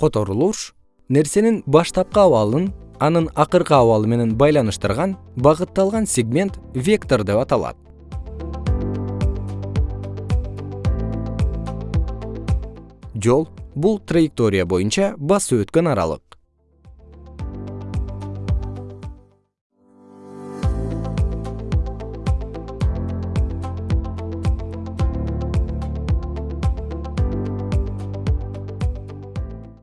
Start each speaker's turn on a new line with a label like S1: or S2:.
S1: которулуш нерсенин баштапкы абалын анын акыркы абалы менен байланыштырган багытталган сегмент вектор деп аталат. Жол бул траектория боюнча басып өткөн аралык.